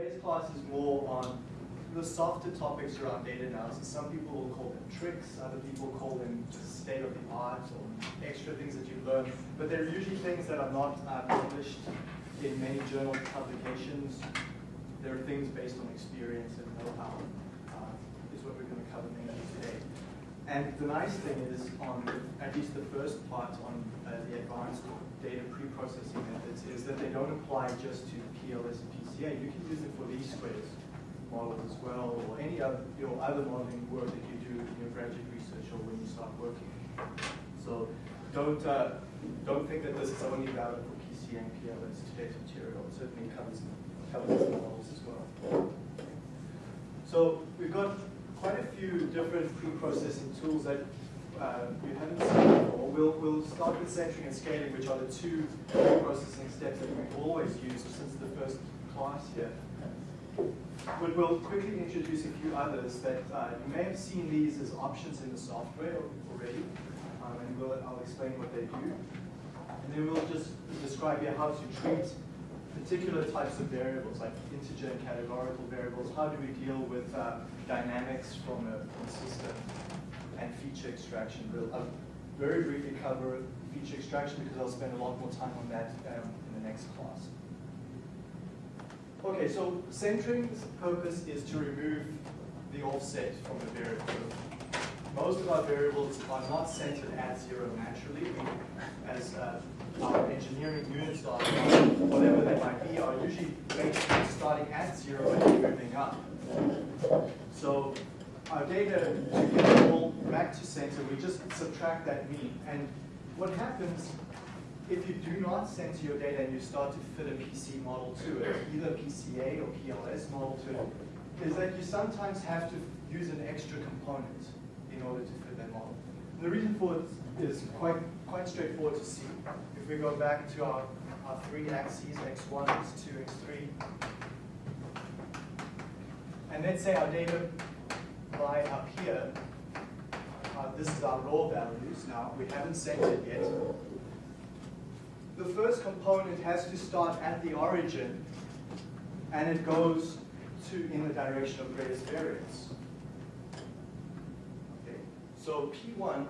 today's class is more on the softer topics around data analysis. Some people will call them tricks, other people call them just state of the art or extra things that you've learned. But they're usually things that are not uh, published in many journal publications. There are things based on experience and know-how, uh, is what we're going to cover mainly today. And the nice thing is, on at least the first part on uh, the advanced data pre-processing methods, is that they don't apply just to PLS PCA. You can use it for least squares models as well, or any other, your other modeling work that you do in your graduate research or when you start working. So don't uh, don't think that this is only valid for PCA and PLS. Today's material it certainly covers covers the models as well. So we've got quite a few different pre-processing tools that uh, you haven't seen before. We'll, we'll start with centering and scaling, which are the two pre-processing steps that we've always used since the first here. But we'll quickly introduce a few others that uh, you may have seen these as options in the software already, um, and we'll, I'll explain what they do. And then we'll just describe here how to treat particular types of variables, like integer and categorical variables. How do we deal with uh, dynamics from a, from a system and feature extraction? We'll I'll very briefly cover feature extraction because I'll spend a lot more time on that um, in the next class. Okay, so centering's purpose is to remove the offset from the variable. Most of our variables are not centered at zero naturally. We, as uh, our engineering units are, whatever they might be, are usually starting at zero and moving up. So our data, to get all back to center, we just subtract that mean. And what happens if you do not center your data and you start to fit a PC model to it, either PCA or PLS model to it, is that you sometimes have to use an extra component in order to fit that model. And the reason for it is quite, quite straightforward to see. If we go back to our, our three axes, x1, x2, x3, and let's say our data lie up here, uh, this is our raw values now, we haven't centered yet, the first component has to start at the origin and it goes to in the direction of greatest variance. Okay. So P1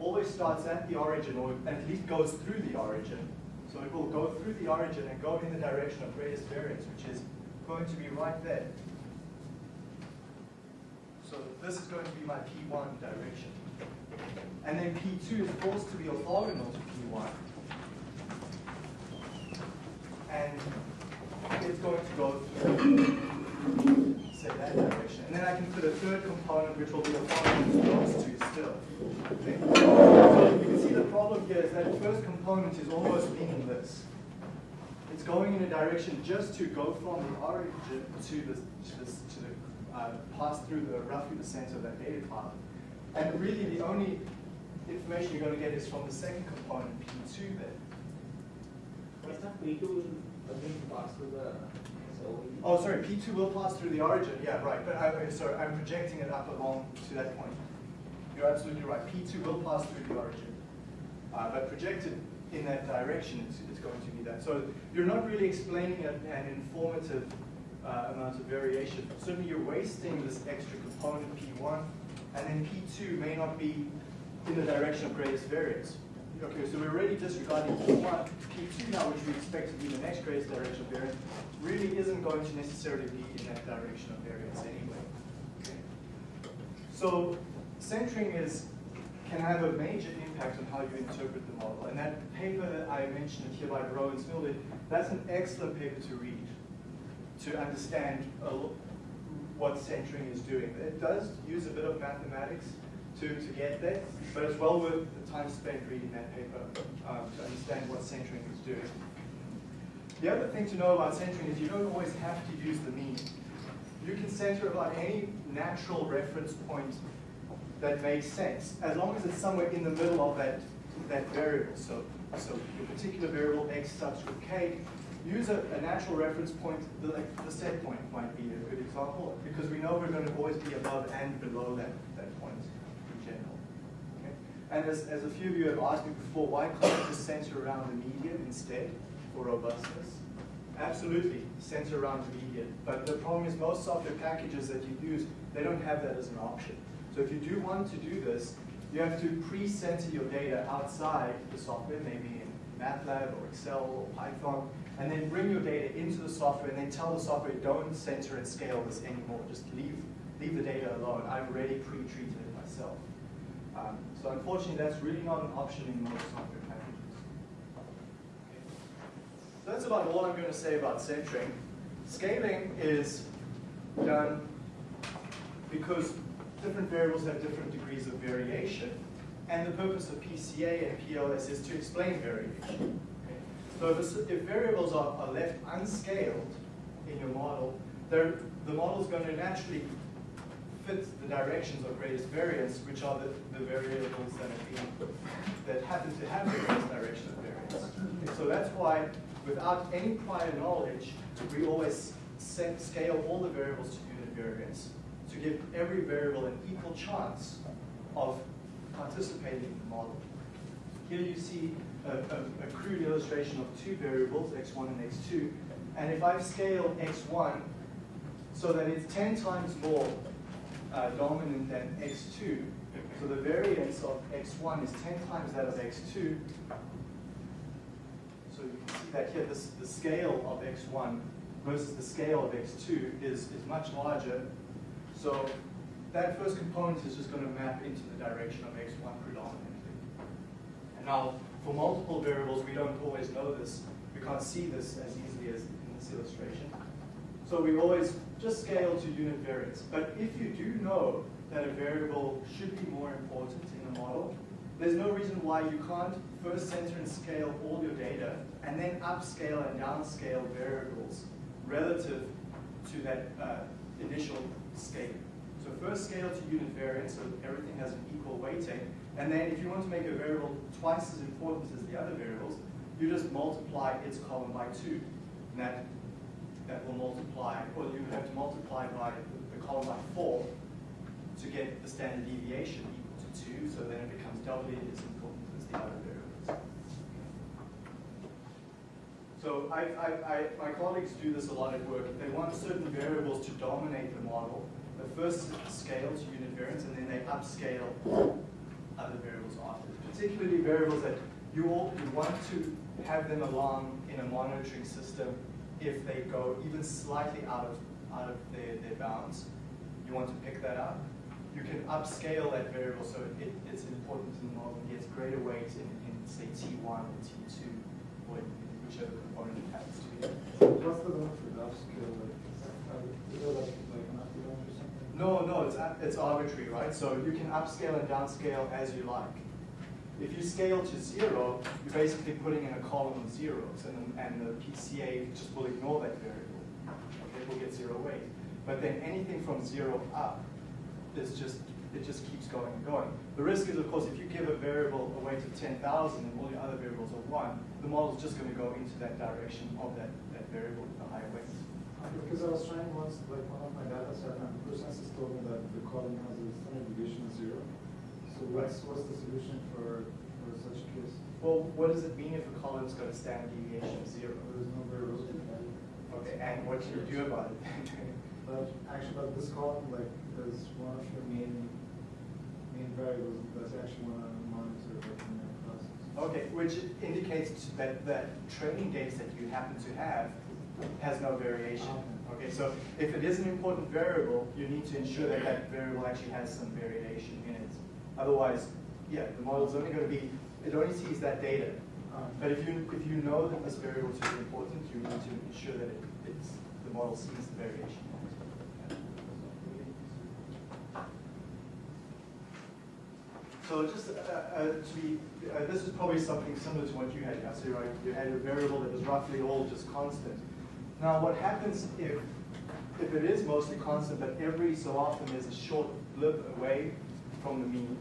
always starts at the origin or at least goes through the origin. So it will go through the origin and go in the direction of greatest variance, which is going to be right there. So this is going to be my P1 direction. And then P2 is forced to be orthogonal to P1 and it's going to go through, say, that direction. And then I can put a third component, which will be a function to those two still. Okay? So you can see the problem here is that first component is almost meaningless. It's going in a direction just to go from the origin to the, to the, to the uh, pass through the roughly the center of that data path. And really the only information you're going to get is from the second component, P2 there. P2 will again pass through the Oh, sorry, P2 will pass through the origin. Yeah, right. But I, sorry, I'm projecting it up along to that point. You're absolutely right. P2 will pass through the origin. Uh, but projected in that direction, it's, it's, going to be that. So you're not really explaining a, an informative uh, amount of variation. Certainly you're wasting this extra component P1, and then P2 may not be in the direction of greatest variance. Okay, so we're already disregarding P1. P2 now, which we expect to be the next greatest direction of variance, really isn't going to necessarily be in that direction of variance anyway. So centering is can have a major impact on how you interpret the model. And that paper that I mentioned here by Bro and Smilde, that's an excellent paper to read to understand what centering is doing. It does use a bit of mathematics, to, to get there, but it's well worth the time spent reading that paper um, to understand what centering is doing. The other thing to know about centering is you don't always have to use the mean. You can center about any natural reference point that makes sense, as long as it's somewhere in the middle of that, that variable. So, so your particular variable x subscript k, use a, a natural reference point, the, the set point might be a good example, because we know we're going to always be above and below that. And as, as a few of you have asked me before, why can't just center around the median instead for robustness? Absolutely, center around the median. But the problem is most software packages that you use, they don't have that as an option. So if you do want to do this, you have to pre-center your data outside the software, maybe in MATLAB or Excel or Python, and then bring your data into the software and then tell the software, don't center and scale this anymore. Just leave, leave the data alone. I've already pre-treated it myself. Um, so unfortunately, that's really not an option in most software packages. So that's about all I'm going to say about centering. Scaling is done because different variables have different degrees of variation, and the purpose of PCA and PLS is to explain variation. So if, if variables are, are, left unscaled in your model, the model is going to naturally fit the directions of greatest variance, which are the, the variables that, that happen to have the greatest direction of variance. So that's why, without any prior knowledge, we always set, scale all the variables to unit variance to give every variable an equal chance of participating in the model. Here you see a, a, a, crude illustration of two variables, x1 and x2. And if I've scaled x1 so that it's 10 times more uh, dominant than x2, so the variance of x1 is 10 times that of x2, so you can see that here this, the scale of x1 versus the scale of x2 is, is much larger so that first component is just going to map into the direction of x1 predominantly. And now, for multiple variables, we don't always know this. We can't see this as easily as in this illustration. So we always just scale to unit variance. But if you do know that a variable should be more important in a model, there's no reason why you can't first center and scale all your data and then upscale and downscale variables relative to that uh, initial scale. So first scale to unit variance, so everything has an equal weighting. And then if you want to make a variable twice as important as the other variables, you just multiply its column by two. And that, that will multiply, or you have to multiply by the column by four to get the standard deviation equal to two, so then it becomes doubly as important as the other variables. So I, I, I, my colleagues do this a lot at work. They want certain variables to dominate the model. The first scale to unit variance, and then they upscale other variables after. Particularly variables that you, all, you want to have them along in a monitoring system if they go even slightly out of, out of their, their bounds. You want to pick that up. You can upscale that variable so it, it's important to the model and gets greater weight in, in say, T1 or T2 or whichever component it happens to be. What's the benefit of upscale? Is it uh, like, like an or something? No, no, it's, it's arbitrary, right? So you can upscale and downscale as you like. If you scale to zero, you're basically putting in a column of zeros, and, and the PCA just will ignore that variable. Okay, it will get zero weight. But then anything from zero up is just it just keeps going and going. The risk is, of course, if you give a variable a weight of 10,000 and all your other variables are 1, the model is just going to go into that direction of that, that variable with the higher weight. Because I was trying once, like one of my data set, and ProSensus told me that the column has a standard deviation of zero. So what's, what's the solution for, for such a case? Well, what does it mean if a column's got a standard deviation of zero? There's no variables. Okay, and what do you do about it? but actually, but this column, like, is one of your main main variables that's actually one want to monitor the process. Okay, which indicates that that training data that you happen to have has no variation. Okay, so if it is an important variable, you need to ensure that that variable actually has some variation in it. Otherwise, yeah, the model is only going to be, it only sees that data. But if you if you know that this variable is important, you need to ensure that it, it's, the model sees the variation. So just uh, uh, to be, uh, this is probably something similar to what you had, Yasser, right? You had a variable that was roughly all just constant. Now what happens if, if it is mostly constant, but every so often there's a short blip away from the mean,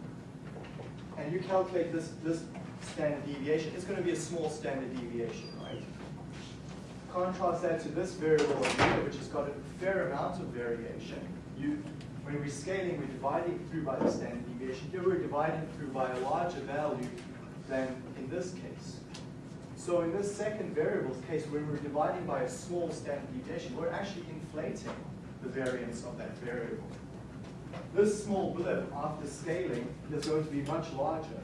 and you calculate this, this standard deviation, it's going to be a small standard deviation, right? Contrast that to this variable here, which has got a fair amount of variation. You, when we're scaling, we're dividing through by the standard deviation. Here we're dividing through by a larger value than in this case. So in this second variable's case, when we're dividing by a small standard deviation, we're actually inflating the variance of that variable. This small blip after scaling is going to be much larger,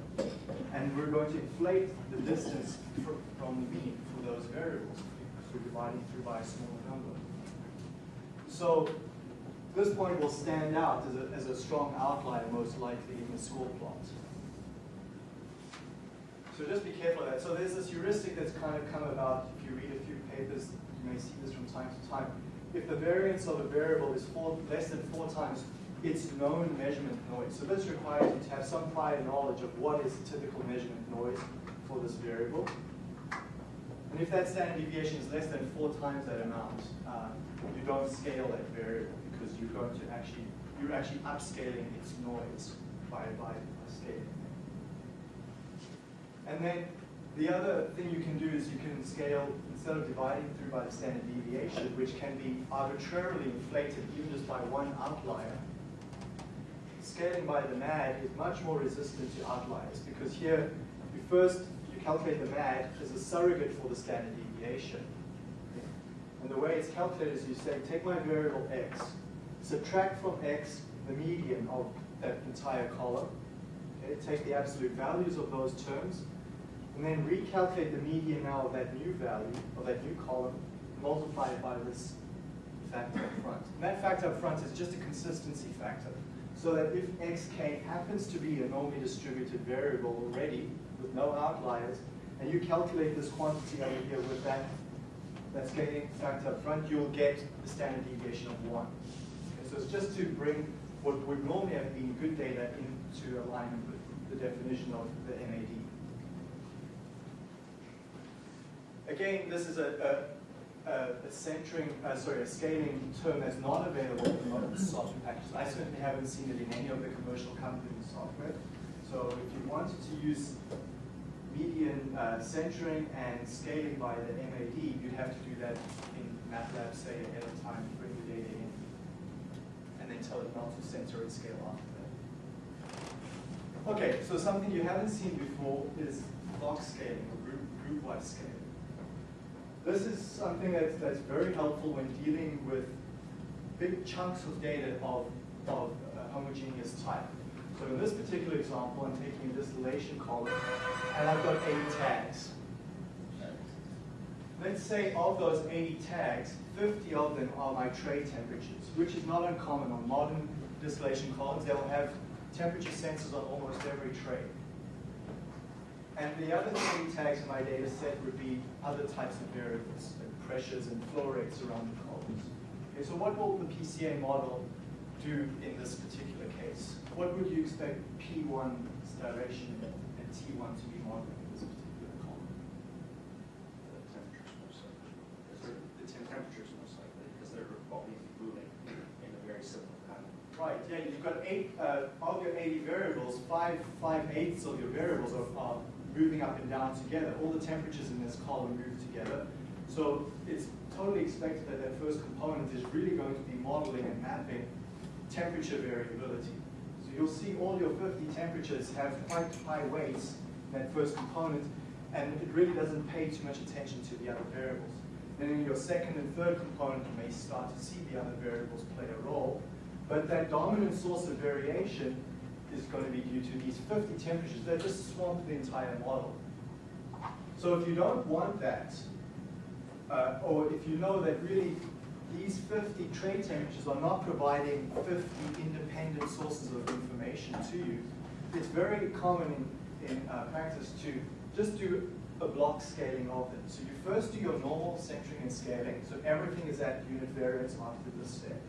and we're going to inflate the distance fr- from the mean for those variables we're dividing through by a smaller number. So this point will stand out as a, as a strong outlier most likely in the score plot. So just be careful of that. So there's this heuristic that's kind of come about. If you read a few papers, you may see this from time to time. If the variance of a variable is four, less than four times its known measurement noise, so this requires you to have some prior knowledge of what is the typical measurement noise for this variable. And if that standard deviation is less than four times that amount, uh, you don't scale that variable because you're going to actually, you're actually upscaling its noise by, by scaling. And then the other thing you can do is you can scale, instead of dividing through by the standard deviation, which can be arbitrarily inflated even just by one outlier, scaling by the MAD is much more resistant to outliers because here you first you calculate the MAD as a surrogate for the standard deviation. And the way it's calculated is you say, take my variable x, subtract from x the median of that entire column, okay, take the absolute values of those terms, and then recalculate the median now of that new value, of that new column, multiply it by this factor up front. And that factor up front is just a consistency factor. So that if xk happens to be a normally distributed variable already, with no outliers, and you calculate this quantity over here with that, that scaling factor up front, you'll get the standard deviation of 1. Okay, so it's just to bring what would normally have been good data into alignment with the definition of the MAD. Again, this is a, a, a, a centering, uh, sorry, a scaling term that's not available in the software packages. I certainly haven't seen it in any of the commercial companies' software. So if you wanted to use median uh, centering and scaling by the MAD, you'd have to do that in MATLAB, say, ahead of time, bring the data in, and then tell it not to center and scale after that. Okay, so something you haven't seen before is block scaling or group, group-wise scaling. This is something that's, that's very helpful when dealing with big chunks of data of, of uh, homogeneous type. So in this particular example, I'm taking a distillation column, and I've got 80 tags. Let's say of those 80 tags, 50 of them are my tray temperatures, which is not uncommon on modern distillation columns. They'll have temperature sensors on almost every tray. And the other 20 tags in my data set would be other types of variables, like pressures and flow rates around the columns. Okay, so what will the PCA model do in this particular case? What would you expect P1's direction and T1 to be modeling in this particular column? The temperatures most likely. The temperatures most likely, because they're always moving in a very similar pattern. Right, yeah, you've got eight, uh, of your 80 variables, five, five eighths of your variables are, are moving up and down together. All the temperatures in this column move together. So it's totally expected that that first component is really going to be modeling and mapping temperature variability. So you'll see all your 50 temperatures have quite high weights in that first component, and it really doesn't pay too much attention to the other variables. Then in your second and third component, you may start to see the other variables play a role, but that dominant source of variation is going to be due to these 50 temperatures that just swamp the entire model. So if you don't want that, uh, or if you know that really these 50 tray temperatures are not providing 50 independent sources of information to you, it's very common in, in uh, practice to just do a block scaling of them. So you first do your normal centering and scaling, so everything is at unit variance after this step.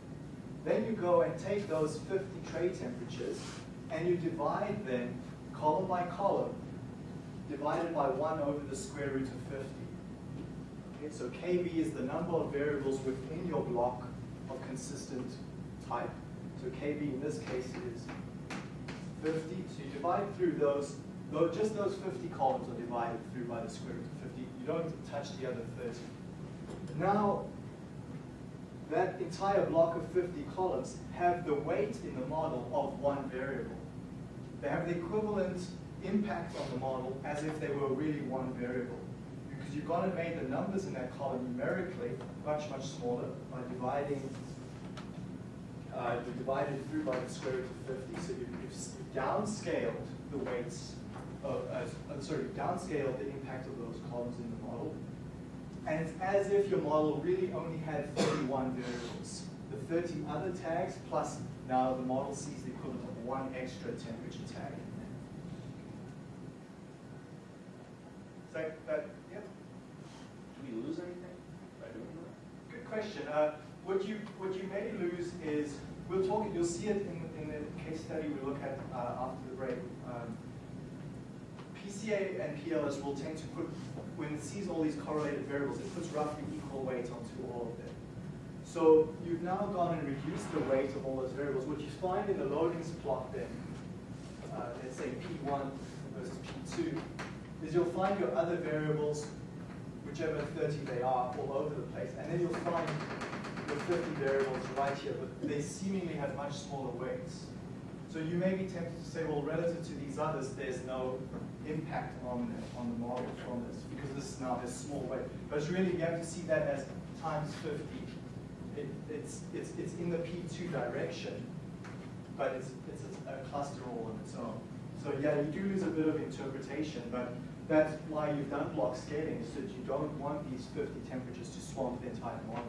Then you go and take those 50 tray temperatures and you divide them column by column, divided by 1 over the square root of 50. Okay, so KB is the number of variables within your block of consistent type. So KB in this case is 50. So you divide through those, though just those 50 columns are divided through by the square root of 50. You don't touch the other 30. Now, that entire block of 50 columns have the weight in the model of one variable. They have the equivalent impact on the model as if they were really one variable. Because you've gone and made the numbers in that column numerically much, much smaller by dividing, uh, you divide it through by the square root of 50. So you've, you've downscaled the weights, of, uh, uh, sorry, downscaled the impact of those columns in the model. And it's as if your model really only had 31 variables. The 30 other tags plus now the model sees the equivalent of one extra temperature tag in there. Is that, that, yeah? Do we lose anything by doing that? Good question. Uh, what you what you may lose is we'll talk. You'll see it in, in the case study we look at uh, after the break. Um, PCA and PLS will tend to put when it sees all these correlated variables, it puts roughly equal weight onto all of them. So you've now gone and reduced the weight of all those variables. What you find in the loadings plot then, uh, let's say P1 versus P2, is you'll find your other variables whichever 30 they are, all over the place. And then you'll find the 50 variables right here, but they seemingly have much smaller weights. So you may be tempted to say, well, relative to these others, there's no impact on the, on the model from this, because this is now has small weight. But it's really, you have to see that as times 50. It, it's, it's, it's in the P2 direction, but it's, it's a, cluster all on its own. So yeah, you do lose a bit of interpretation, but that's why you've done block scaling, is that you don't want these 50 temperatures to swamp the entire model.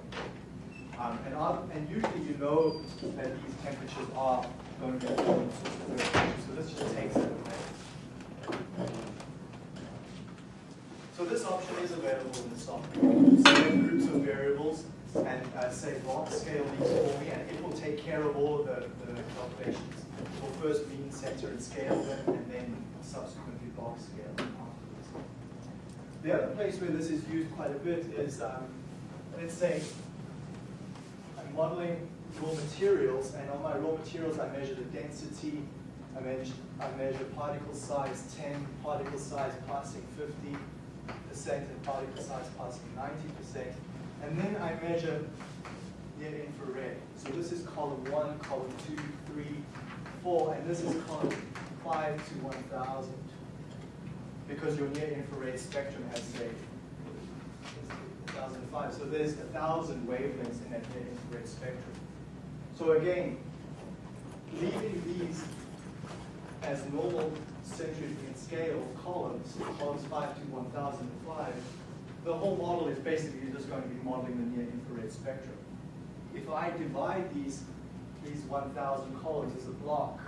Um, and, and usually you know that these temperatures are going to be so this just takes it away. So this option is available in the software. Select groups of variables and uh, say block scale these for me, and it will take care of all of the, the calculations. It will first mean, center, and scale them, and then subsequently block scale them afterwards. The other place where this is used quite a bit is, um, let's say, I'm modeling raw materials, and on my raw materials I measure the density, I measure, I measure particle size 10, particle size passing 50 percent, and particle size passing 90 percent, and then I measure near infrared. So this is column one, column two, three, four, and this is column five to 1,000, because your near infrared spectrum has say 1005. So there's a thousand wavelengths in that near infrared spectrum. So again, leaving these as normal centric in scale of columns, columns 5 to 1005, the whole model is basically just going to be modeling the near infrared spectrum. If I divide these, these 1000 columns as a block,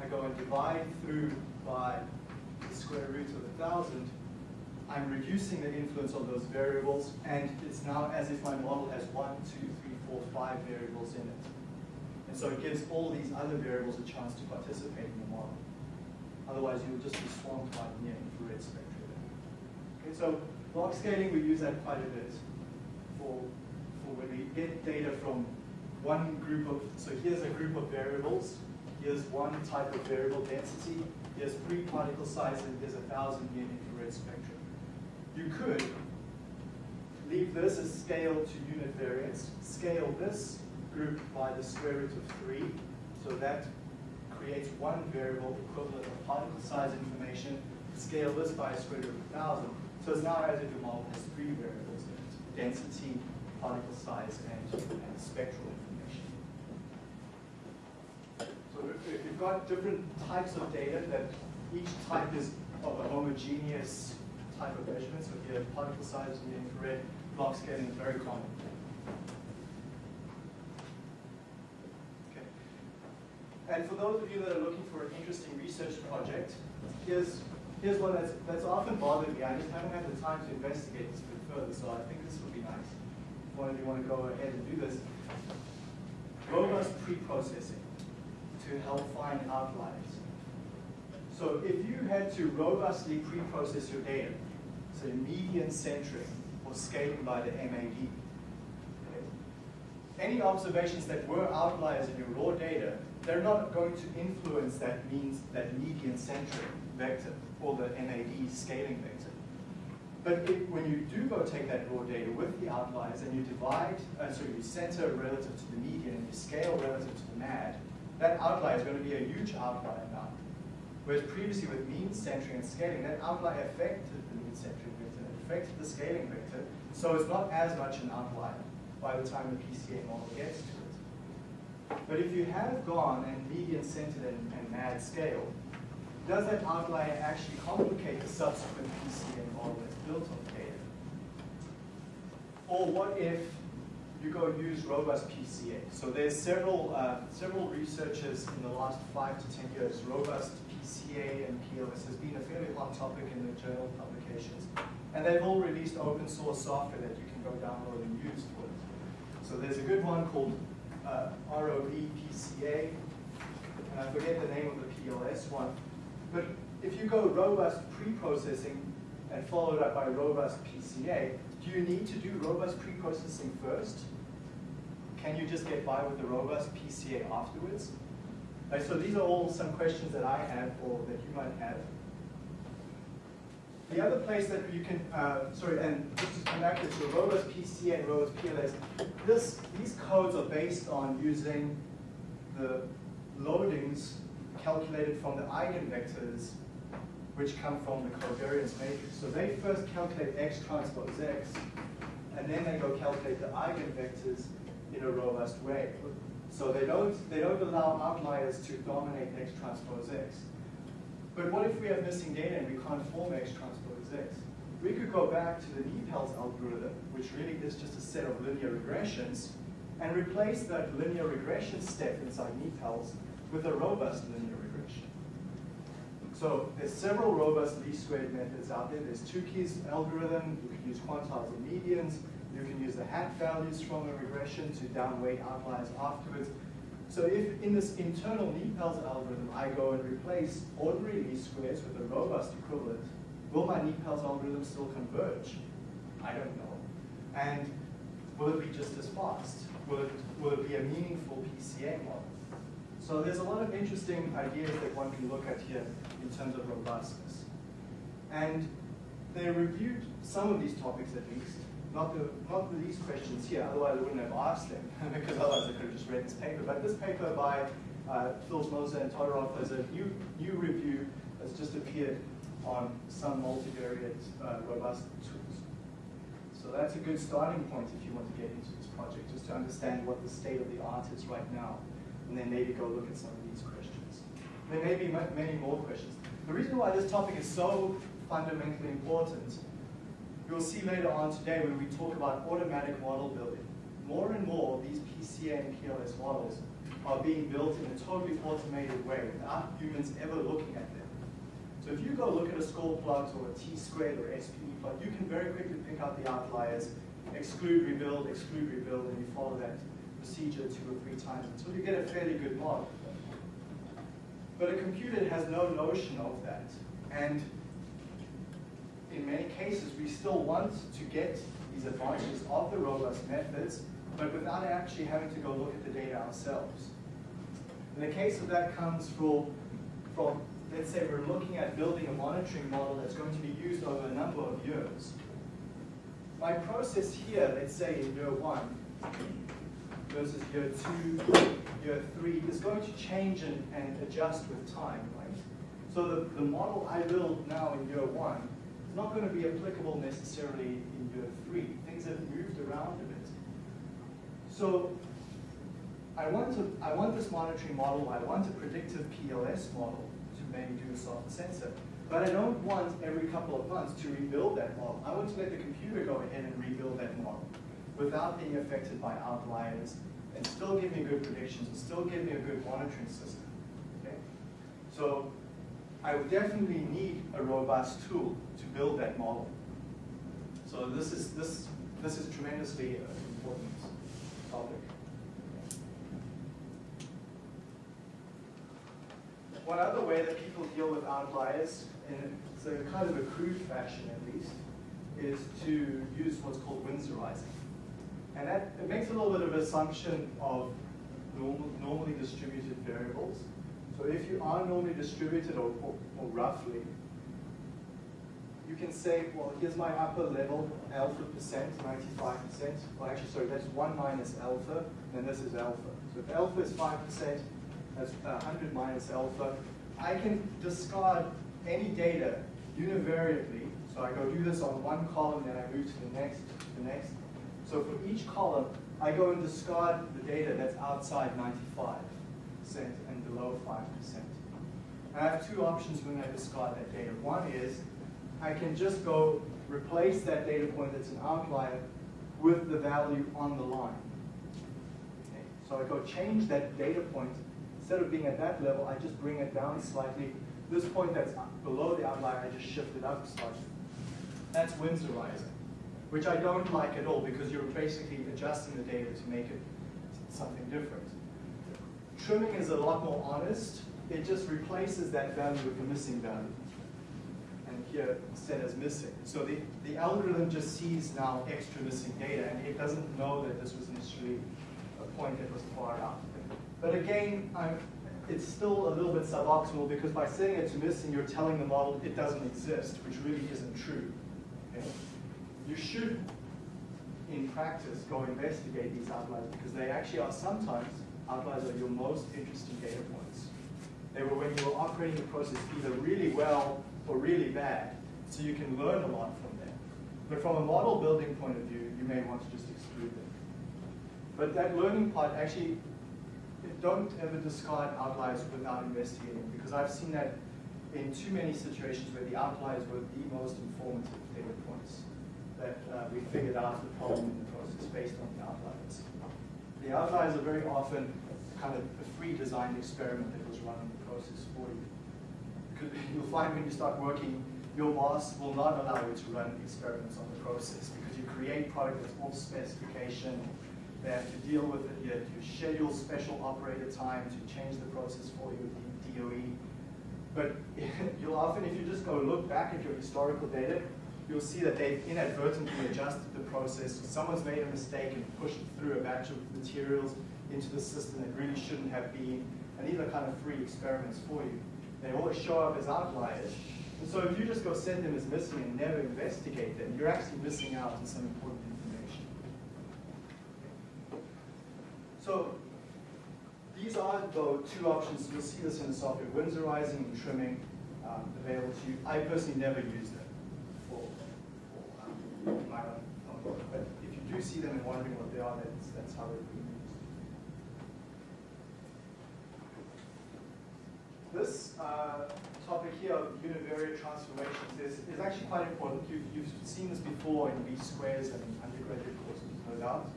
I go and divide through by the square root of 1000, I'm reducing the influence of those variables, and it's now as if my model has one, two, three, four, five variables in it. And so it gives all these other variables a chance to participate in the model. Otherwise, you'll just be swamped by near infrared spectrum. Okay, so block scaling, we use that quite a bit for, for when we get data from one group of, so here's a group of variables, here's one type of variable density, here's three particle size, and here's a thousand near infrared spectrum. You could leave this as scale to unit variance, scale this group by the square root of 3, so that creates one variable equivalent of particle size information, scale this by a square root of 1,000. So it's now as if your model has three variables in it, density, particle size, and, and spectral information. So if you've got different types of data that each type is of a homogeneous type of measurement, so if you have particle size in the infrared, block scaling is very common. Okay. And for those of you that are looking for an interesting research project, here's, here's one that's, that's often bothered me. I just haven't had the time to investigate this a bit further, so I think this would be nice. If one of you want to go ahead and do this. Robust pre-processing to help find outliers. So if you had to robustly pre-process your data, say median centering or scaling by the MAD, any observations that were outliers in your raw data, they're not going to influence that means that median centering vector or the MAD scaling vector. But when you do go take that raw data with the outliers and you divide, uh, so you center relative to the median and you scale relative to the MAD, that outlier is going to be a huge outlier now. Whereas previously with mean centering and scaling, that outlier affected the mean centric vector. It affected the scaling vector, so it's not as much an outlier by the time the PCA model gets to it. But if you have gone and median centered and, and mad scale, does that outlier actually complicate the subsequent PCA model that's built on data? Or what if you go use robust PCA? So there's several, uh, several researchers in the last five to 10 years, robust PCA and PLS has been a fairly hot topic in the journal publications. And they've all released open source software that you can go download and use for it. So there's a good one called uh, ROV PCA, and I forget the name of the PLS one. But if you go robust pre-processing and followed up by robust PCA, do you need to do robust pre-processing first? Can you just get by with the robust PCA afterwards? Like, so these are all some questions that I have or that you might have. The other place that you can, uh, sorry, and to come back to robust PCA and robust PLS, this, these codes are based on using the loadings calculated from the eigenvectors which come from the covariance matrix. So they first calculate x transpose x, and then they go calculate the eigenvectors in a robust way. So they don't, they don't allow outliers to dominate x transpose x. But what if we have missing data and we can't form x transpose x? We could go back to the NIPALS algorithm, which really is just a set of linear regressions, and replace that linear regression step inside NIPALS with a robust linear regression. So there's several robust least squared methods out there. There's Tukey's algorithm. You can use quantiles and medians. You can use the hat values from a regression to downweight outliers afterwards. So if in this internal NIPALS algorithm, I go and replace ordinary least squares with a robust equivalent, will my NIPALS algorithm still converge? I don't know. And will it be just as fast? Will it, will it be a meaningful PCA model? So there's a lot of interesting ideas that one can look at here in terms of robustness. And they reviewed some of these topics at least, not, the, not these questions here, otherwise I wouldn't have asked them, because otherwise I could have just read this paper. But this paper by uh, Filzmoser and Todorov is a new, new review that's just appeared on some multivariate uh, robust tools. So that's a good starting point if you want to get into this project, just to understand what the state of the art is right now and then maybe go look at some of these questions. There may be many more questions. The reason why this topic is so fundamentally important, you'll see later on today when we talk about automatic model building. More and more, these PCA and PLS models are being built in a totally automated way without humans ever looking at them. So if you go look at a score plot or a t-squared or SPE plot, you can very quickly pick out the outliers, exclude, rebuild, exclude, rebuild, and you follow that procedure two or three times until you get a fairly good model. But a computer has no notion of that. And in many cases, we still want to get these advantages of the robust methods, but without actually having to go look at the data ourselves. And the case of that comes from, from, let's say we're looking at building a monitoring model that's going to be used over a number of years. My process here, let's say in year one, versus year two, year three is going to change and, and adjust with time, right? So the, the model I build now in year one not going to be applicable necessarily in year three. Things have moved around a bit. So I want, to, I want this monitoring model, I want a predictive PLS model to maybe do a soft sensor. But I don't want every couple of months to rebuild that model. I want to let the computer go ahead and rebuild that model without being affected by outliers and still give me good predictions and still give me a good monitoring system. Okay? So I would definitely need a robust tool to build that model. So this is this this is tremendously uh, important topic. One other way that people deal with outliers, in a kind of a crude fashion at least, is to use what's called Winsorizing. And that it makes a little bit of assumption of normal, normally distributed variables. So if you are normally distributed or, or, or roughly, you can say, well, here's my upper level, alpha percent, 95%. Well, actually, sorry, that's 1 minus alpha, and this is alpha. So if alpha is 5%, that's 100 minus alpha. I can discard any data univariately, So I go do this on one column, then I move to the next, the next. So for each column, I go and discard the data that's outside 95% and below 5%. And I have two options when I discard that data. One is I can just go replace that data point that's an outlier with the value on the line. Okay, So I go change that data point. Instead of being at that level, I just bring it down slightly. This point that's below the outlier, I just shift it up slightly. That's Winsorizing, which I don't like at all because you're basically adjusting the data to make it something different. Trimming is a lot more honest. It just replaces that value with a missing value. And here set as missing. So the, the algorithm just sees now extra missing data and it doesn't know that this was initially a point that was far out. But again, I'm, it's still a little bit suboptimal because by setting it to missing, you're telling the model it doesn't exist, which really isn't true. Okay? You should, in practice, go investigate these outliers because they actually are sometimes, outliers are your most interesting data points. They were when you were operating the process either really well or really bad, so you can learn a lot from them. But from a model building point of view, you may want to just exclude them. But that learning part actually, don't ever discard outliers without investigating because I've seen that in too many situations where the outliers were the most informative data points that uh, we figured out the problem in the process based on the outliers. The outliers are very often kind of a free designed experiment that was run in the process for you. Because you'll find when you start working, your boss will not allow you to run experiments on the process because you create product that's off specification. They have to deal with it. You have to schedule special operator time to change the process for you with the DOE. But you'll often, if you just go look back at your historical data, you'll see that they've inadvertently adjusted the process. Someone's made a mistake and pushed through a batch of materials into the system that really shouldn't have been. And these are kind of free experiments for you. They always show up as outliers. And so if you just go send them as missing and never investigate them, you're actually missing out on some important information. So these are, though, two options. You'll see this in the software, Winsorizing and trimming um, available to you. I personally never use them But if you do see them and wondering what they are, that's, that's how they're being used. This uh, topic here of univariate transformations is, is actually quite important. You've, you've seen this before in B squares and undergraduate courses, no doubt.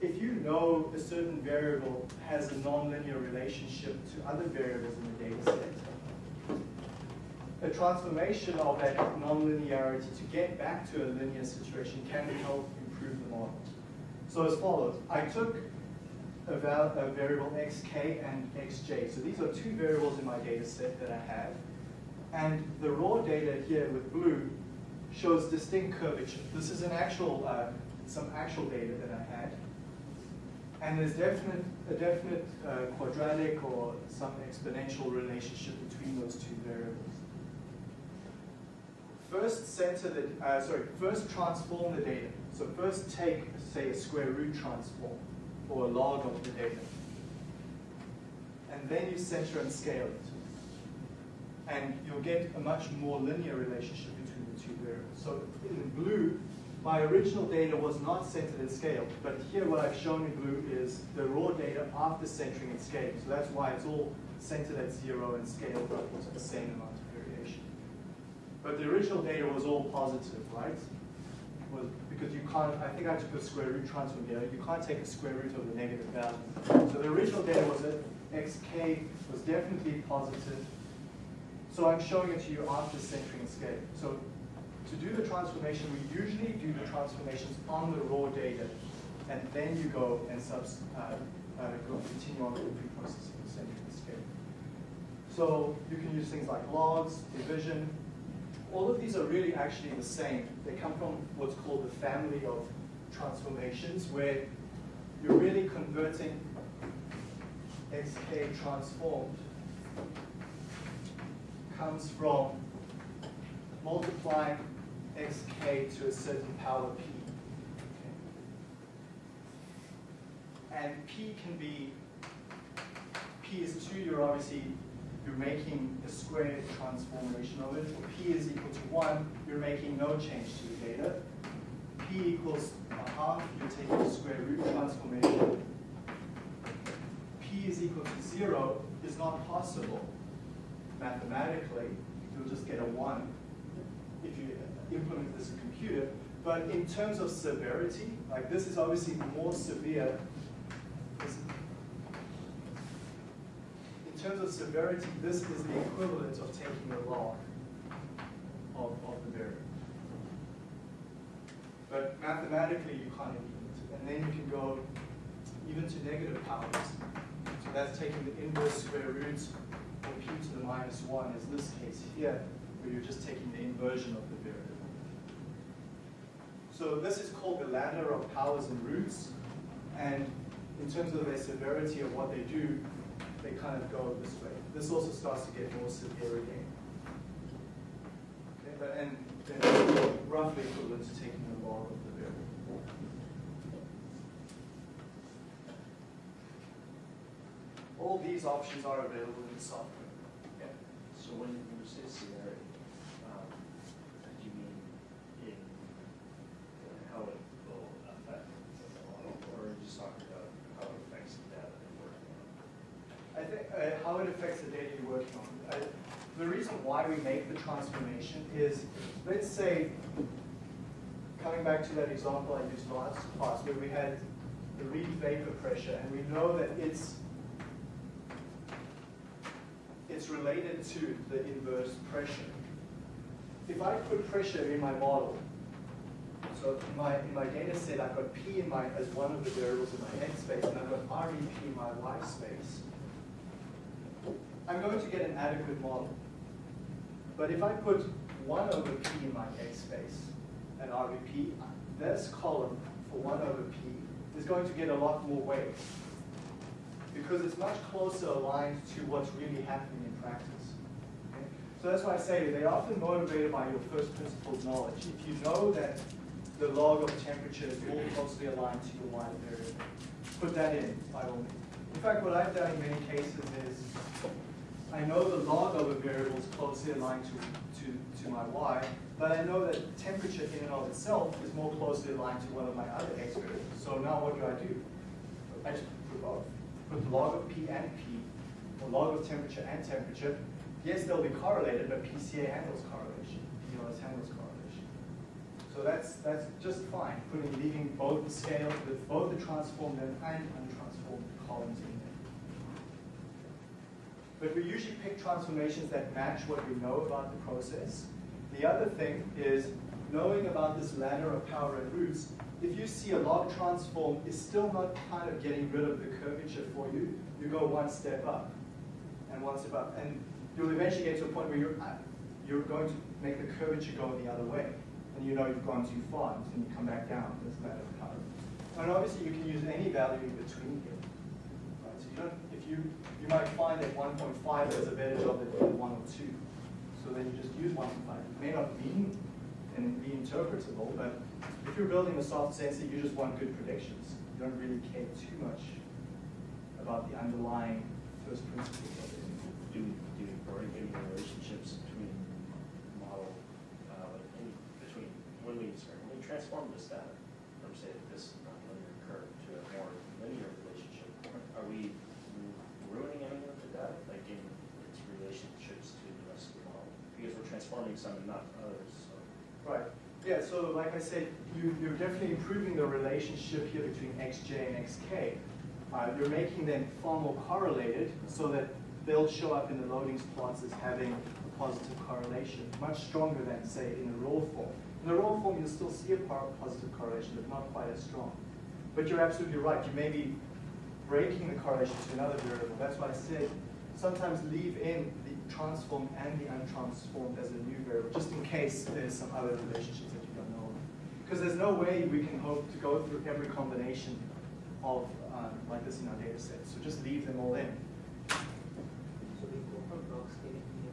If you know a certain variable has a nonlinear relationship to other variables in the data set, a transformation of that nonlinearity to get back to a linear situation can help improve the model. So as follows, I took a, a variable xk and xj. So these are two variables in my data set that I have. And the raw data here with blue shows distinct curvature. This is an actual, uh, some actual data that I had. And there's definite, a definite uh, quadratic or some exponential relationship between those two variables. First center the, uh, sorry, first transform the data. So first take, say, a square root transform or a log of the data. And then you center and scale it. And you'll get a much more linear relationship between the two variables. So in blue, my original data was not centered and scaled, but here what I've shown in blue is the raw data after centering and scaling. So that's why it's all centered at zero and scaled up to the same amount. But the original data was all positive, right? Was because you can't, I think I took a square root transform here, you can't take a square root of the negative value. So the original data was that xk was definitely positive. So I'm showing it to you after centering scaling. So to do the transformation, we usually do the transformations on the raw data, and then you go and subs, uh, uh, continue on with the pre-processing, centering scaling. So you can use things like logs, division, all of these are really actually the same. They come from what's called the family of transformations, where you're really converting xk transformed comes from multiplying xk to a certain power p. Okay. And p can be, p is 2, you're obviously you're making a square transformation of it. For p is equal to 1, you're making no change to the data. p equals a half, you're taking the square root transformation. p is equal to 0 is not possible mathematically. You'll just get a 1 if you implement this in computer. But in terms of severity, like this is obviously more severe. This- In terms of severity, this is the equivalent of taking the log of, of the variable. But mathematically, you can't implement it. And then you can go even to negative powers. So that's taking the inverse square root of p to the minus 1 is this case here, where you're just taking the inversion of the variable. So this is called the ladder of powers and roots. And in terms of their severity of what they do, they kind of go this way. This also starts to get more severe again. Okay, but and then roughly equivalent to taking the log of the variable. All these options are available in the software. Yeah. So when when you say severity, um, do you mean in uh, how it will affect the model, or are you just talking about how it affects the data that you're working on? I think uh, how it affects the data you're working on. I, the reason why we make the transformation is, let's say, coming back to that example I used last class, where we had the Reid vapor pressure, and we know that it's it's related to the inverse pressure. If I put pressure in my model, so in my, in my data set, I've got P in my, as one of the variables in my x space, and I've got RVP in my y space. I'm going to get an adequate model. But if I put 1 over P in my x space and RVP, this column for 1 over P is going to get a lot more weight because it's much closer aligned to what's really happening in practice. Okay? So that's why I say they're often motivated by your first principles knowledge. If you know that the log of temperature is more closely aligned to your y variable, put that in by all means. In fact, what I've done in many cases is I know the log of a variable is closely aligned to, to, to my y, but I know that temperature in and of itself is more closely aligned to one of my other x variables. So now what do I do? I just put both. Put the log of P and P, or log of temperature and temperature. Yes, they'll be correlated, but PCA handles correlation. PLS handles correlation. So that's that's just fine, putting leaving both the scale with both the transformed and untransformed columns in. But we usually pick transformations that match what we know about the process. The other thing is knowing about this ladder of power and roots. If you see a log transform is still not kind of getting rid of the curvature for you, you go one step up and one step up. And you'll eventually get to a point where you're, at- you're going to make the curvature go the other way. And you know you've gone too far, and you come back down this ladder of power. And obviously you can use any value in between here. Right, so you don't, you, you might find that 1.5 is a better job than 1 or 2. So then you just use 1.5. It may not mean and be interpretable, but if you're building a soft sensor, you just want good predictions. You don't really care too much about the underlying first principles of it. Do do we break any relationships between model, uh, between, when we, sorry, when we transform this data from say this nonlinear curve to a more linear relationship, are we ruining any of the data, like in its relationships to the rest of the model? Some and not others, so. Right. Yeah, so like I said, you, you're definitely improving the relationship here between xj and xk. Uh, you're making them far more correlated so that they'll show up in the loadings plots as having a positive correlation, much stronger than, say, in the raw form. In the raw form, you'll still see a positive correlation, but not quite as strong. But you're absolutely right. You may be breaking the correlation to another variable. That's why I said sometimes leave in the transformed and the untransformed as a new variable, just in case there's some other relationships that you don't know. Because there's no way we can hope to go through every combination of um, like this in our data set. So just leave them all in. So we block scaling here.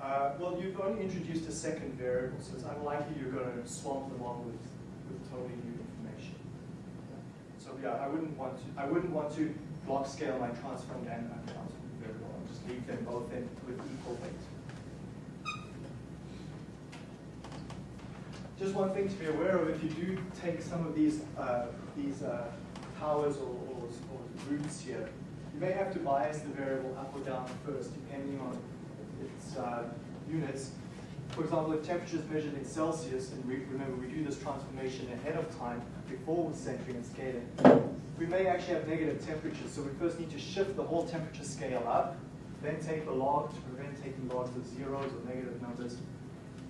Uh, well, you've only introduced a second variable, so it's unlikely you're going to swamp them all with, with totally new information. So yeah, I wouldn't want to. I wouldn't want to block scale my transformed and untransformed just them both in with equal weight. Just one thing to be aware of, if you do take some of these, uh, these uh, powers or, or, or roots here, you may have to bias the variable up or down first, depending on its uh, units. For example, if temperature is measured in Celsius, and we, remember we do this transformation ahead of time before centering and scaling, we may actually have negative temperatures. So we first need to shift the whole temperature scale up, then take the log to prevent taking logs of zeros or negative numbers,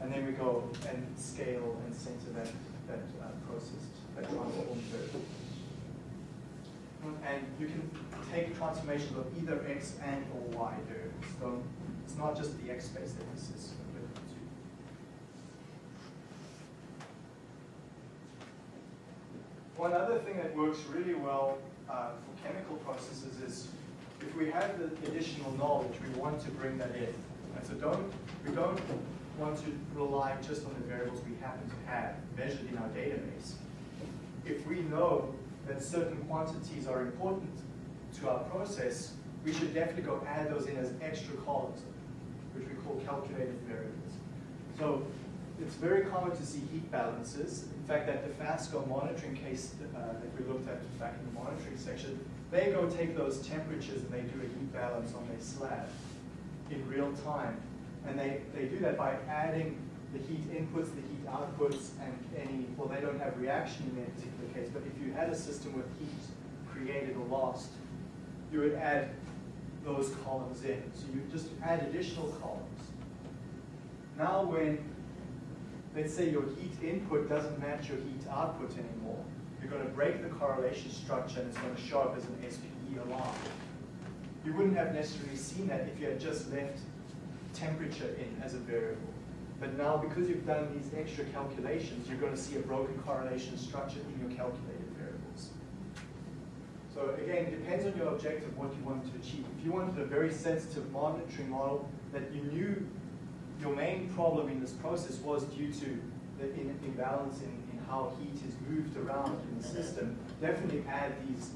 and then we go and scale and center that, that uh, process, that transformed variable. And you can take transformations of either x and or y variables. So it's not just the x space that this is. One other thing that works really well uh, for chemical processes is if we have the additional knowledge, we want to bring that in. And so don't, we don't want to rely just on the variables we happen to have measured in our database. If we know that certain quantities are important to our process, we should definitely go add those in as extra columns, which we call calculated variables. So it's very common to see heat balances. In fact, that Dofasco monitoring case uh, that we looked at back in the monitoring section, they go take those temperatures and they do a heat balance on their slab in real time. And they, they do that by adding the heat inputs, the heat outputs, and any, well, they don't have reaction in their particular case, but if you had a system with heat created or lost, you would add those columns in. So you just add additional columns. Now when, let's say your heat input doesn't match your heat output anymore, you're going to break the correlation structure and it's going to show up as an SPE alarm. You wouldn't have necessarily seen that if you had just left temperature in as a variable. But now, because you've done these extra calculations, you're going to see a broken correlation structure in your calculated variables. So again, it depends on your objective, what you want to achieve. If you wanted a very sensitive monitoring model that you knew your main problem in this process was due to the imbalance in, how heat is moved around in the system, definitely add these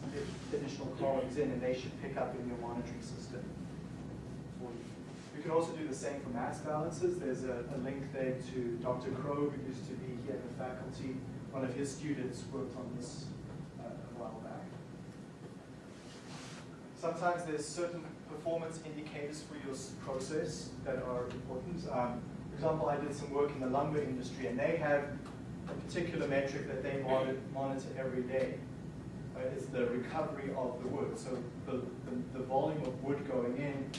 additional columns in and they should pick up in your monitoring system you. Can also do the same for mass balances. There's a, a link there to Dr. Crowe, who used to be here at the faculty. One of his students worked on this uh, a while back. Sometimes there's certain performance indicators for your process that are important. Um, for example, I did some work in the lumber industry, and they have particular metric that they monitor, every day. Uh, it's the recovery of the wood. So the, the, the volume of wood going in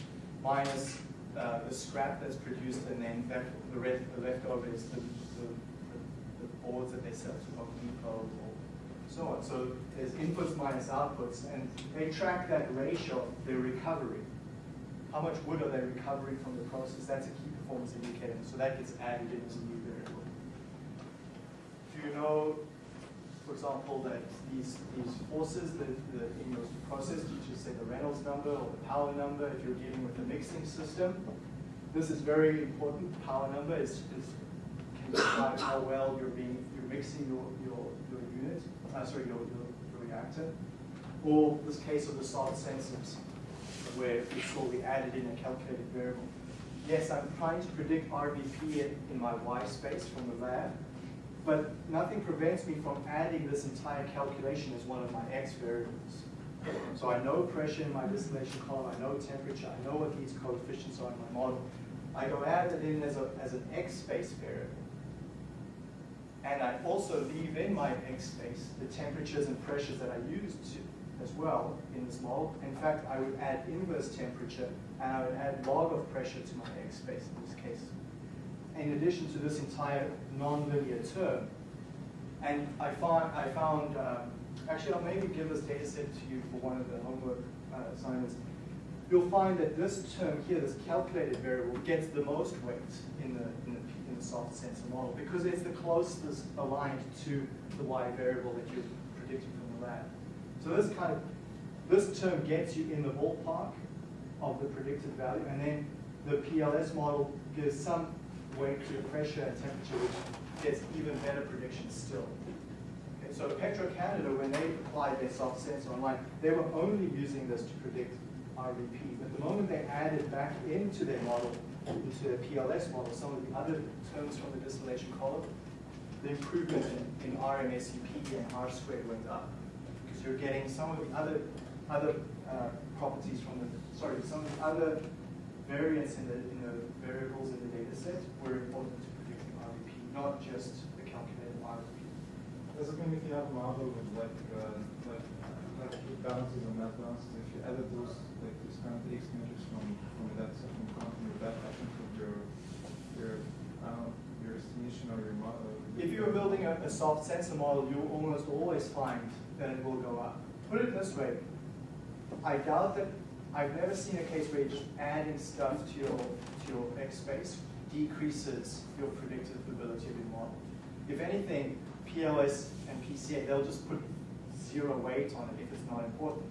minus uh, the scrap that's produced, and then that, the, rest, the leftover is the, the, the, boards that they sell to Depot or so on. So there's inputs minus outputs, and they track that ratio, their recovery. How much wood are they recovering from the process? That's a key performance indicator. So that gets added in as a new If you know, for example, that these, these forces that, that in your process, you just say the Reynolds number or the power number if you're dealing with a mixing system. This is very important. Power number is, is can describe how well you're being you're mixing your, your, your unit, uh, sorry, your, your, your reactor. Or this case of the soft sensors, where it's solely added in a calculated variable. Yes, I'm trying to predict RVP in, in my Y space from the lab, but nothing prevents me from adding this entire calculation as one of my X variables. So I know pressure in my distillation column, I know temperature, I know what these coefficients are in my model. I go add it in as, a, as an X space variable. And I also leave in my X space the temperatures and pressures that I used to, as well in this model. In fact, I would add inverse temperature and I would add log of pressure to my X space in this case. In addition to this entire nonlinear term. And I found, I found um, actually I'll maybe give this data set to you for one of the homework uh, assignments. You'll find that this term here, this calculated variable, gets the most weight in the, in the, in the soft sensor model because it's the closest aligned to the y variable that you're predicting from the lab. So this kind of, this term gets you in the ballpark of the predicted value, and then the PLS model gives some weight to pressure and temperature, gets even better predictions still. Okay, so Petro Canada, when they applied their soft sensor online, they were only using this to predict RVP. But the moment they added back into their model, into their PLS model, some of the other terms from the distillation column, the improvement in, in RMSEP and R squared went up. Because you're getting some of the other, other uh, properties from the, sorry, some of the other variants in the, in the variables in the data set were important to predicting RVP, not just the calculated RVP. Does it mean if you have a model with like, uh, like, like heat balances and net balances, if you added those, like these kind of X measures from, from that would that happen to your, your, I your estimation or your model? If you're building a, a soft sensor model, you almost always find that it will go up. Put it this way, I doubt that, I've never seen a case where just adding stuff to your, to your X space decreases your predictive ability of your model. If anything, PLS and PCA, they'll just put zero weight on it if it's not important.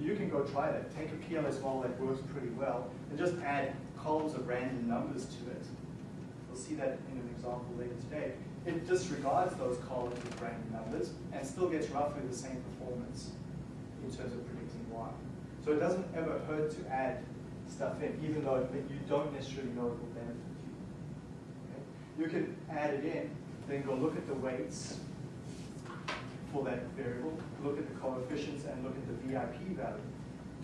You can go try that. Take a PLS model that works pretty well and just add columns of random numbers to it. We'll see that in an example later today. It disregards those columns of random numbers and still gets roughly the same performance in terms of predicting Y. So it doesn't ever hurt to add stuff in, even though you don't necessarily know it will benefit you. Okay? You can add it in, then go look at the weights for that variable, look at the coefficients and look at the VIP value.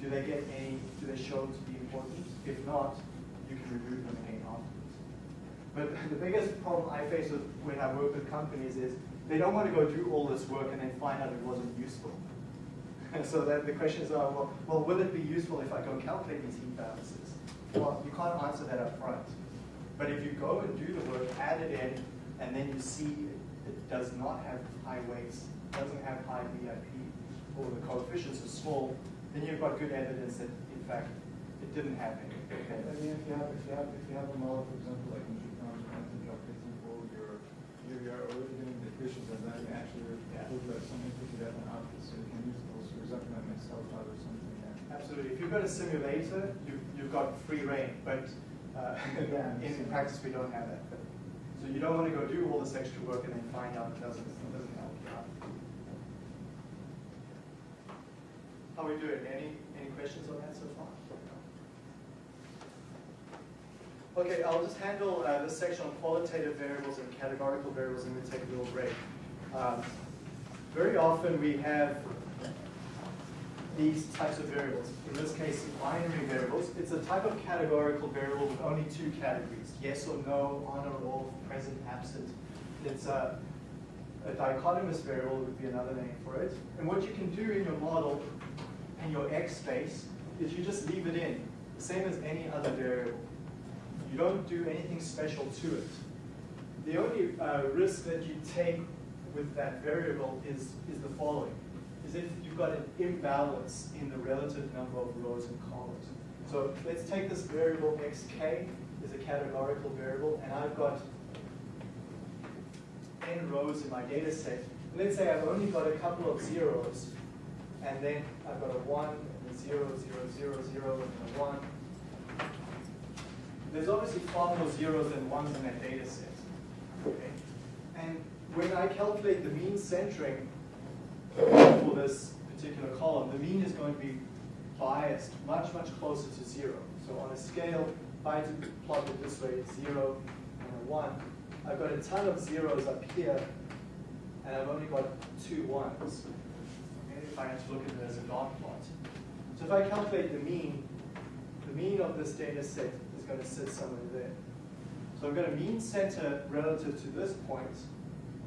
Do they get any, do they show to be important? If not, you can remove them again afterwards. But the biggest problem I face with when I work with companies is they don't want to go do all this work and then find out it wasn't useful. And so then the questions are, well, well, will it be useful if I go calculate these heat balances? Well, you can't answer that up front. But if you go and do the work, add it in, and then you see it, it does not have high weights, doesn't have high VIP, or the coefficients are small, then you've got good evidence that, in fact, it didn't have any. I mean, if you have, if you have, if you have a model, for example, like in Japan, percentage of example, you're, you're, you're already getting the equations and then you actually Yeah. put like some input to that and output, so you can use those, for example, like Excel file or something. Absolutely. If you've got a simulator, you've, you've got free reign, but uh, Yeah, in practice, we don't have that. So you don't want to go do all this extra work and then find out it doesn't, it doesn't help you out. How are we doing? Any, any questions on that so far? Okay, I'll just handle uh, this section on qualitative variables and categorical variables and we'll take a little break. Um, very often we have these types of variables. In this case, binary variables. It's a type of categorical variable with only two categories, yes or no, on or off, present, absent. It's a, a dichotomous variable would be another name for it. And what you can do in your model, in your X space, is you just leave it in, the same as any other variable. You don't do anything special to it. The only uh, risk that you take with that variable is, is the following, if you've got an imbalance in the relative number of rows and columns. So let's take this variable xk is a categorical variable, and I've got n rows in my data set. Let's say I've only got a couple of zeros, and then I've got a 1, and a 0, 0, 0, 0, and a 1. There's obviously far more zeros than ones in that data set. Okay? And when I calculate the mean centering for this particular column, the mean is going to be biased much, much closer to zero. So on a scale, if I plot it this way, zero and a one, I've got a ton of zeros up here, and I've only got two ones. Okay, if I had to look at it as a dot plot. So if I calculate the mean, the mean of this data set is going to sit somewhere there. So I've got a mean center relative to this point.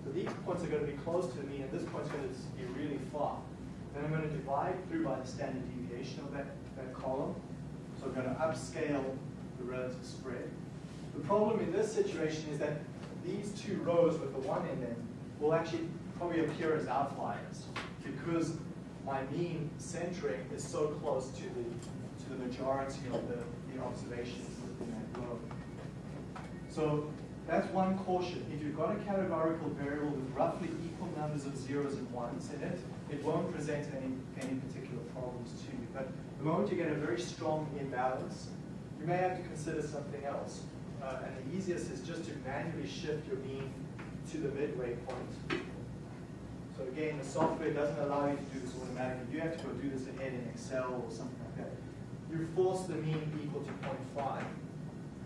So these points are going to be close to mean, and this point's going to be really far. Then I'm going to divide through by the standard deviation of that, that column. So I'm going to upscale the relative spread. The problem in this situation is that these two rows with the one in them will actually probably appear as outliers because my mean centering is so close to the to the majority of the, the observations within that row. So that's one caution. If you've got a categorical variable with roughly equal numbers of zeros and ones in it, it won't present any, any particular problems to you. But the moment you get a very strong imbalance, you may have to consider something else. Uh, and the easiest is just to manually shift your mean to the midway point. So again, the software doesn't allow you to do this automatically. You have to go do this ahead in Excel or something like that. you force the mean equal to 0.5,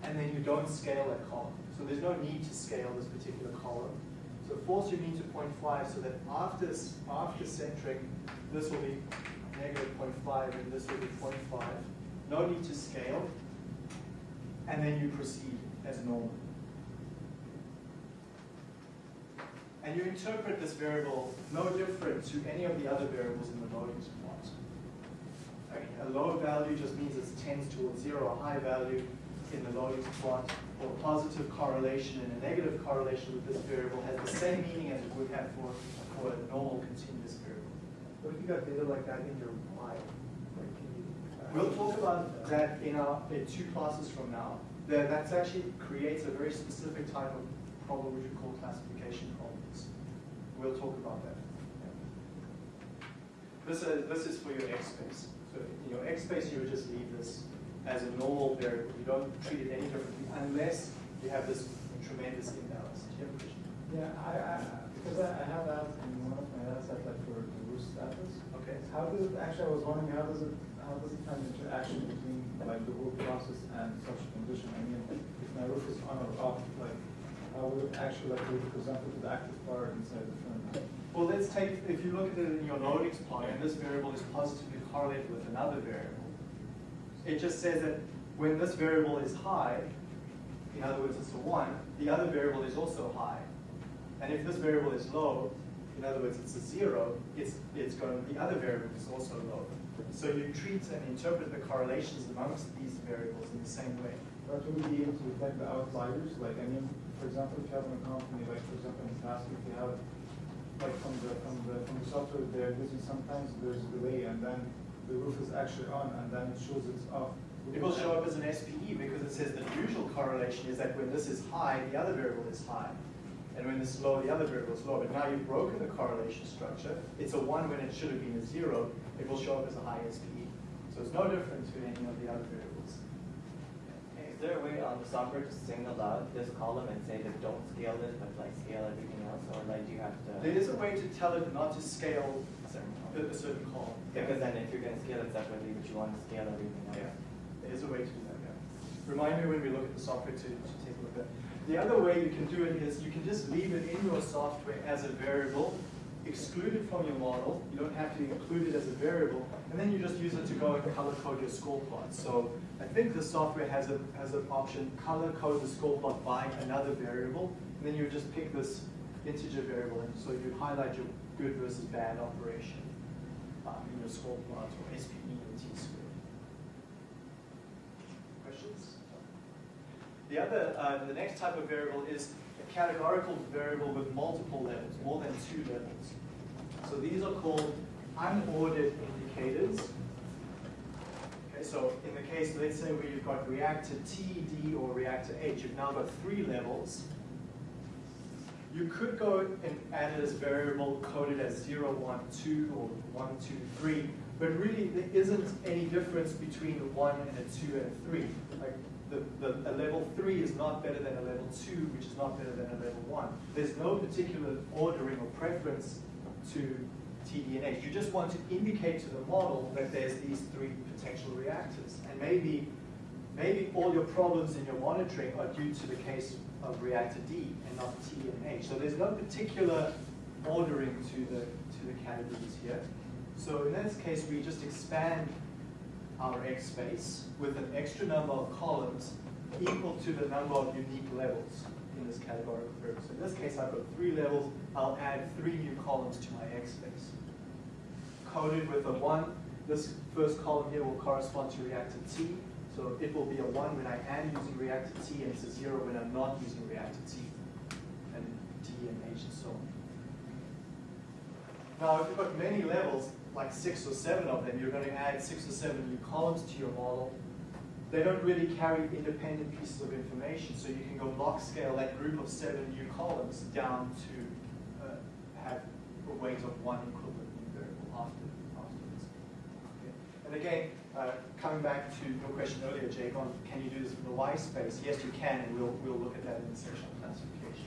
and then you don't scale that column. So there's no need to scale this particular column. So force your mean to 0.5 so that after, after centering, this will be negative 0.5 and this will be 0.5. No need to scale. And then you proceed as normal. And you interpret this variable no different to any of the other variables in the loading plot. Like, A low value just means it tends towards zero, a high value in the loading plot, or positive correlation and a negative correlation with this variable has the same meaning as it would have for, for a normal continuous variable. What if you got data like that in your file? Like, can you? uh, We'll talk about that in our, in two classes from now. That, that's actually creates a very specific type of problem which we call classification problems. We'll talk about that. This is, this is for your X space. So in your X space, you would just leave this as a normal variable. You don't treat it any differently unless you have this tremendous imbalance. Do you have a question? Yeah, I, I, because I, I have that in one of my data set, like for the roof status. Okay. How does it, actually, I was wondering, how does it, how does it find interaction between like the roof process and such a condition? I mean, if my roof is on or off, like, how would it actually like be presented to the active part inside the firmware? Well, let's take, if you look at it in your loading plot, and this variable is positively correlated with another variable, it just says that when this variable is high, in other words, it's a one, the other variable is also high. And if this variable is low, in other words, it's a zero, it's, it's going, the other variable is also low. So you treat and interpret the correlations amongst these variables in the same way. But would we be able to detect the outliers? Like, I mean, for example, if you have an company, like, for example, in task, if you have, like, from the, from the, from the software, they're using, sometimes there's delay, and then the roof is actually on, and then it shows it's off. It will show up as an SPE because it says the usual correlation is that when this is high, the other variable is high. And when this is low, the other variable is low. But now you've broken the correlation structure. It's a one when it should have been a zero. It will show up as a high SPE. So it's no different to any of the other variables. Is there a way on the software to single out this column and say that don't scale this, but like scale everything else, or like do you have to? There is a way to tell it not to scale a certain a certain. Because then if you're gonna scale it separately, but you want to scale everything else. Yeah, there is a way to do that, yeah. Remind me when we look at the software to, to take a look at. It. The other way you can do it is you can just leave it in your software as a variable, exclude it from your model. You don't have to include it as a variable, and then you just use it to go and color code your score plot. So I think the software has a has an option, color code the score plot by another variable, and then you just pick this integer variable, and so you highlight your good versus bad operation in your score plot or SPE or T squared. Questions? The other, uh, the next type of variable is a categorical variable with multiple levels, more than two levels. So these are called unordered indicators. Okay, so in the case, let's say where you've got reactor T, D, or reactor H, you've now got three levels. You could go and add it as variable coded as 0, 1, 2, or 1, 2, 3, but really there isn't any difference between a 1 and a 2 and a 3. Like the, the, a level 3 is not better than a level 2, which is not better than a level 1. There's no particular ordering or preference to TD and H. You just want to indicate to the model that there's these three potential reactors. And maybe, maybe all your problems in your monitoring are due to the case of reactor D and not T and H. So there's no particular ordering to the, to the categories here. So in this case, we just expand our X space with an extra number of columns equal to the number of unique levels in this categorical variable. So in this case, I've got three levels. I'll add three new columns to my X space. Coded with a one, this first column here will correspond to reactor T. So it will be a one when I am using reactor T, and it's a zero when I'm not using reactor T, and D and H and so on. Now, if you've got many levels, like six or seven of them, you're going to add six or seven new columns to your model. They don't really carry independent pieces of information, so you can go block scale that group of seven new columns down to uh, have a weight of one equivalent new variable after, afterwards. Okay. And again, uh, coming back to your question earlier, Jake, on can you do this for the Y space? Yes, you can, and we'll, we'll look at that in the section on classification.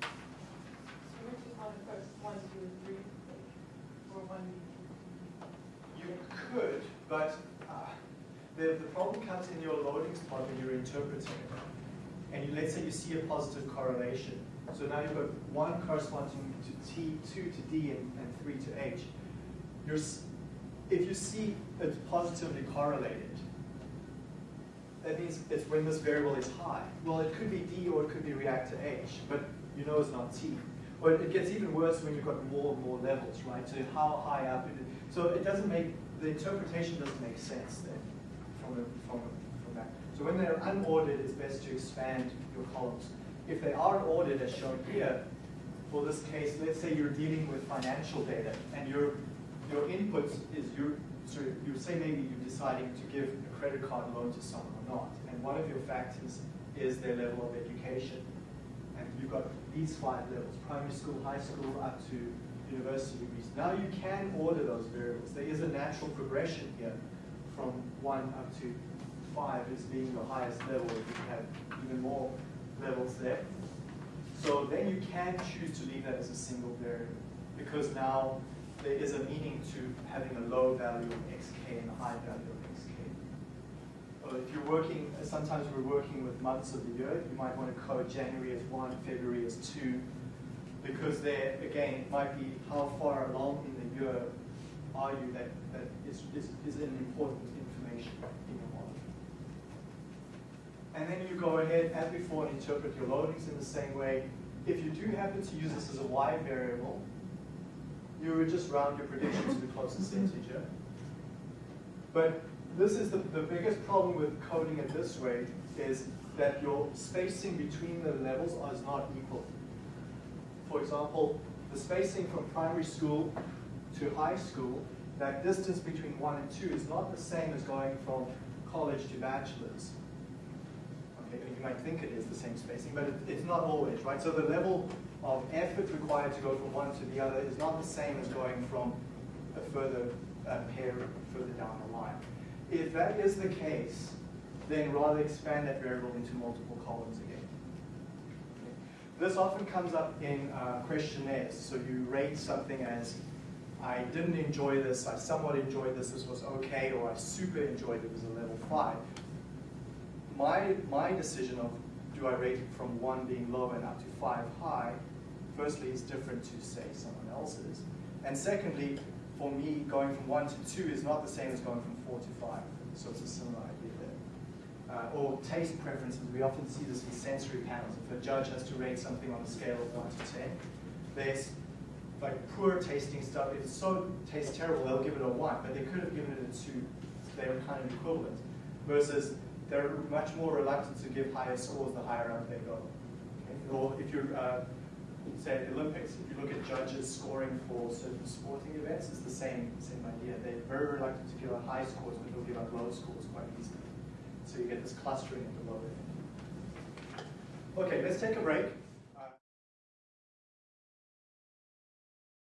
So which is on the first one, two, and three, or one? You, could, But uh, the, the problem comes in your loading plot when you're interpreting it. And you, let's say you see a positive correlation. So now you've got one corresponding to T, two to D, and, and three to H. You're, if you see it's positively correlated, that means it's when this variable is high. Well, it could be D or it could be reactor H, but you know it's not T. Or it gets even worse when you've got more and more levels, right? So how high up. So it doesn't make, the interpretation doesn't make sense then from, the, from, from that. So when they're unordered, it's best to expand your columns. If they are ordered, as shown here, for this case, let's say you're dealing with financial data and your, your inputs is your, so you say maybe you're deciding to give a credit card loan to someone or not. And one of your factors is their level of education. And you've got these five levels, primary school, high school, up to university degrees. Now you can order those variables. There is a natural progression here from one up to five as being the highest level. You can have even more levels there. So then you can choose to leave that as a single variable because now there is a meaning to having a low value of xk and a high value of xk. Or uh, if you're working, sometimes we're working with months of the year, you might want to code January as one, February as two, because there, again, might be how far along in the year are you that, that is, is, is an important information in your model. And then you go ahead, as before, and interpret your loadings in the same way. If you do happen to use this as a y variable, you would just round your prediction to the closest integer. But this is the, the biggest problem with coding it this way is that your spacing between the levels is not equal. For example, the spacing from primary school to high school, that distance between one and two is not the same as going from college to bachelor's. Okay, you might think it is the same spacing, but it, it's not always, right? So the level of effort required to go from one to the other is not the same as going from a further uh, pair further down the line. If that is the case, then rather expand that variable into multiple columns again. Okay. This often comes up in uh, questionnaires. So you rate something as, I didn't enjoy this, I somewhat enjoyed this, this was okay, or I super enjoyed it, it was a level five my, my decision of do I rate it from one being low and up to five high, firstly is different to say someone else's. And secondly, for me, going from one to two is not the same as going from four to five. So it's a similar idea there. Uh, or taste preferences, we often see this in sensory panels. If a judge has to rate something on a scale of one to 10, there's like poor tasting stuff. If it so tastes terrible, they'll give it a one, but they could have given it a two. They were kind of equivalent. Versus they're much more reluctant to give higher scores the higher up they go. Okay? Or if you're, uh, say the Olympics, if you look at judges scoring for certain sporting events, it's the same, same idea. They're very reluctant to give out high scores, but they'll give out low scores quite easily. So you get this clustering at the lower end. Okay, let's take a break.